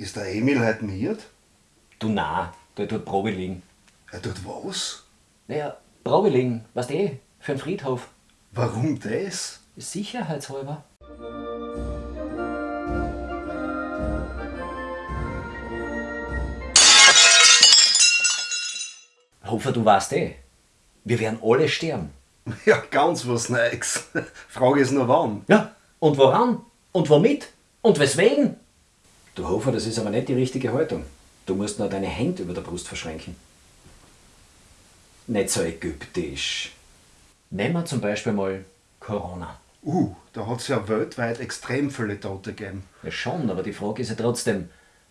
Ist der Emil heute miert? Du na, der tut Probe liegen. Er tut was? Naja, Probe liegen, weißt eh, für den Friedhof. Warum das? Sicherheitshalber. Hofer, du weißt eh, wir werden alle sterben. Ja, ganz was Neues. Frage ist nur wann. Ja, und woran? Und womit? Und weswegen? Du Hofer, das ist aber nicht die richtige Haltung. Du musst nur deine Hände über der Brust verschränken. Nicht so ägyptisch. Nehmen wir zum Beispiel mal Corona. Uh, da hat es ja weltweit extrem viele Tote gegeben. Ja schon, aber die Frage ist ja trotzdem,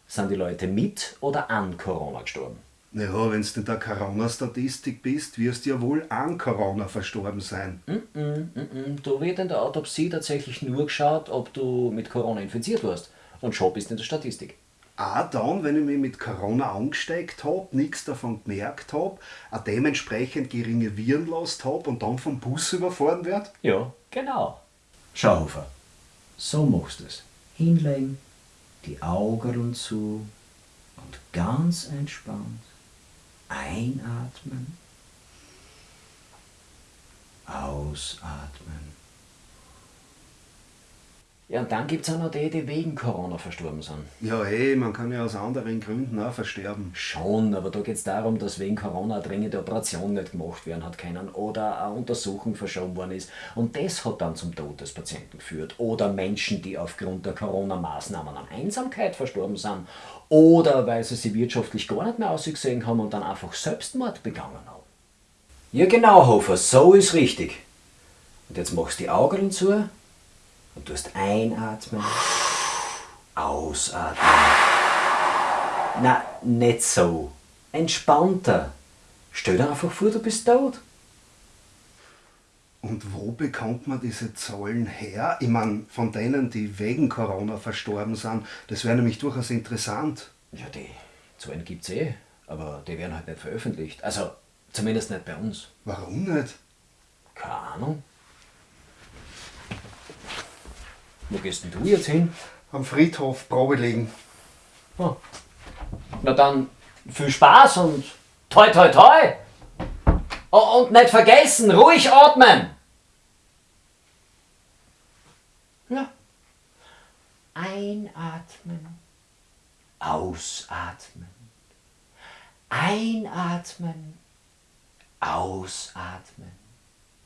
sind die Leute mit oder an Corona gestorben? Naja, wenn du in der Corona-Statistik bist, wirst du ja wohl an Corona verstorben sein. Mm, mm, mm, Da wird in der Autopsie tatsächlich nur geschaut, ob du mit Corona infiziert warst. Und schon bist du in der Statistik. Auch dann, wenn ich mich mit Corona angesteckt habe, nichts davon gemerkt habe, eine dementsprechend geringe Virenlast habe und dann vom Bus überfahren werde? Ja, genau. Schau, Hofer, so machst du es. Hinlegen, die Augen zu und ganz entspannt einatmen, ausatmen. Ja, und dann gibt es auch noch die, die wegen Corona verstorben sind. Ja, eh, man kann ja aus anderen Gründen auch versterben. Schon, aber da geht es darum, dass wegen Corona eine dringende Operation nicht gemacht werden hat können oder eine Untersuchung verschoben worden ist. Und das hat dann zum Tod des Patienten geführt. Oder Menschen, die aufgrund der Corona-Maßnahmen an Einsamkeit verstorben sind. Oder weil sie sich wirtschaftlich gar nicht mehr ausgesehen haben und dann einfach Selbstmord begangen haben. Ja genau, Hofer, so ist richtig. Und jetzt machst du die Augen zu und tust einatmen, ausatmen. Na, nicht so. Entspannter. Stell dir einfach vor, du bist tot. Und wo bekommt man diese Zahlen her? Ich meine, von denen, die wegen Corona verstorben sind, das wäre nämlich durchaus interessant. Ja, die Zahlen gibt's eh, aber die werden halt nicht veröffentlicht. Also, zumindest nicht bei uns. Warum nicht? Keine Ahnung. Wo gehst denn du jetzt hin? Am Friedhof Probe legen. Ah. Na dann, viel Spaß und toi toi toi! Oh, und nicht vergessen, ruhig atmen! Ja. Einatmen. Ausatmen. Einatmen. Ausatmen.